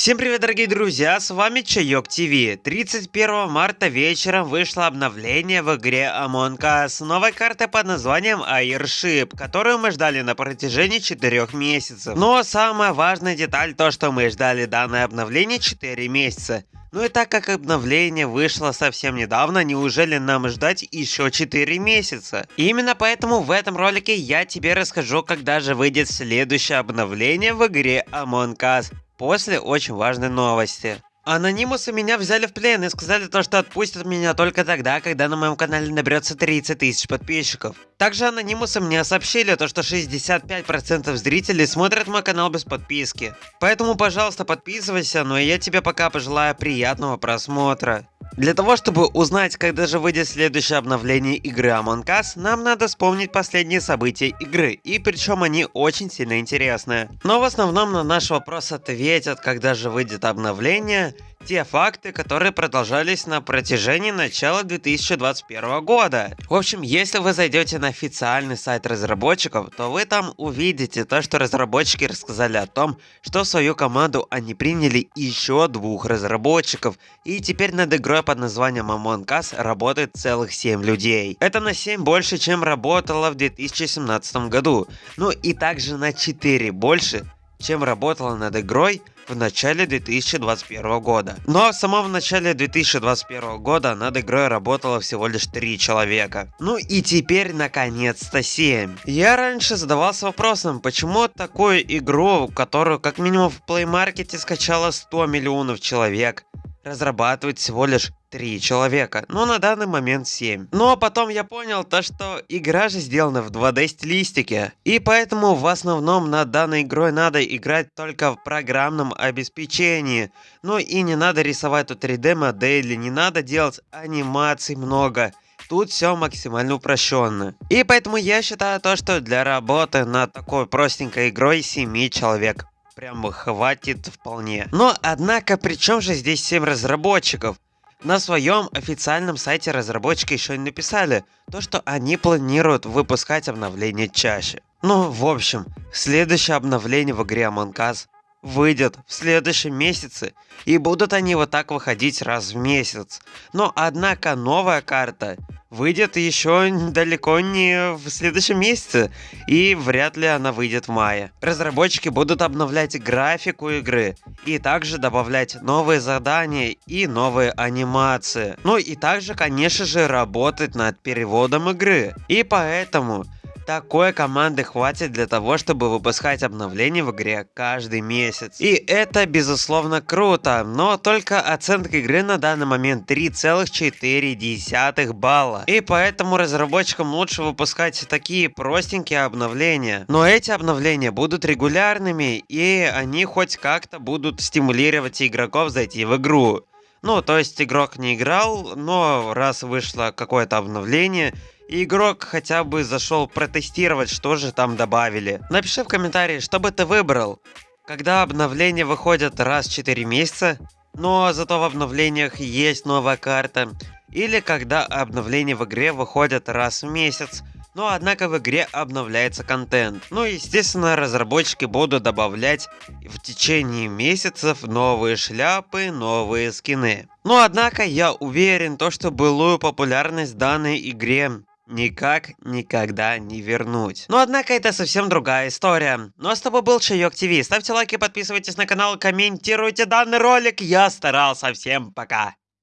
Всем привет, дорогие друзья, с вами Чайок ТВ. 31 марта вечером вышло обновление в игре Among Us с новой картой под названием Airship, которую мы ждали на протяжении 4 месяцев. Но самая важная деталь то, что мы ждали данное обновление 4 месяца. Ну и так как обновление вышло совсем недавно, неужели нам ждать еще 4 месяца? И именно поэтому в этом ролике я тебе расскажу, когда же выйдет следующее обновление в игре Among Us после очень важной новости. Анонимусы меня взяли в плен и сказали то, что отпустят меня только тогда, когда на моем канале наберется 30 тысяч подписчиков. Также анонимусы мне сообщили то, что 65% зрителей смотрят мой канал без подписки. Поэтому, пожалуйста, подписывайся, но я тебе пока пожелаю приятного просмотра. Для того, чтобы узнать, когда же выйдет следующее обновление игры Among Us, нам надо вспомнить последние события игры, и причем они очень сильно интересные. Но в основном на наш вопрос ответят, когда же выйдет обновление, те факты, которые продолжались на протяжении начала 2021 года. В общем, если вы зайдете на официальный сайт разработчиков, то вы там увидите то, что разработчики рассказали о том, что в свою команду они приняли еще двух разработчиков, и теперь над игрой под названием Among Us работает целых 7 людей. Это на 7 больше, чем работало в 2017 году, ну и также на 4 больше, чем работала над игрой в начале 2021 года. Но в самом начале 2021 года над игрой работало всего лишь 3 человека. Ну и теперь наконец-то 7. Я раньше задавался вопросом, почему такую игру, которую как минимум в Play Market скачало 100 миллионов человек, разрабатывает всего лишь 3 человека, но на данный момент 7. Ну а потом я понял то, что игра же сделана в 2D стилистике, и поэтому в основном над данной игрой надо играть только в программном обеспечении. Ну и не надо рисовать тут 3D модели, не надо делать анимаций много. Тут все максимально упрощенно. И поэтому я считаю то, что для работы над такой простенькой игрой 7 человек прям хватит вполне. Но однако, при чем же здесь 7 разработчиков? На своем официальном сайте разработчики еще не написали то, что они планируют выпускать обновления чаще. Ну, в общем, следующее обновление в игре Among Us выйдет в следующем месяце, и будут они вот так выходить раз в месяц. Но однако новая карта выйдет еще далеко не в следующем месяце, и вряд ли она выйдет в мае. Разработчики будут обновлять графику игры, и также добавлять новые задания и новые анимации. Ну и также, конечно же, работать над переводом игры. И поэтому такой команды хватит для того, чтобы выпускать обновления в игре каждый месяц. И это безусловно круто, но только оценка игры на данный момент 3,4 балла. И поэтому разработчикам лучше выпускать такие простенькие обновления. Но эти обновления будут регулярными и они хоть как-то будут стимулировать игроков зайти в игру. Ну, то есть игрок не играл, но раз вышло какое-то обновление, игрок хотя бы зашел протестировать, что же там добавили. Напиши в комментарии, что бы ты выбрал. Когда обновления выходят раз в 4 месяца, но зато в обновлениях есть новая карта. Или когда обновления в игре выходят раз в месяц, но однако в игре обновляется контент. Ну естественно разработчики будут добавлять в течение месяцев новые шляпы, новые скины. Но однако я уверен, то, что былую популярность данной игре никак никогда не вернуть. Но однако это совсем другая история. Ну а с тобой был Чайок ТВ. Ставьте лайки, подписывайтесь на канал, комментируйте данный ролик. Я старался. Всем пока.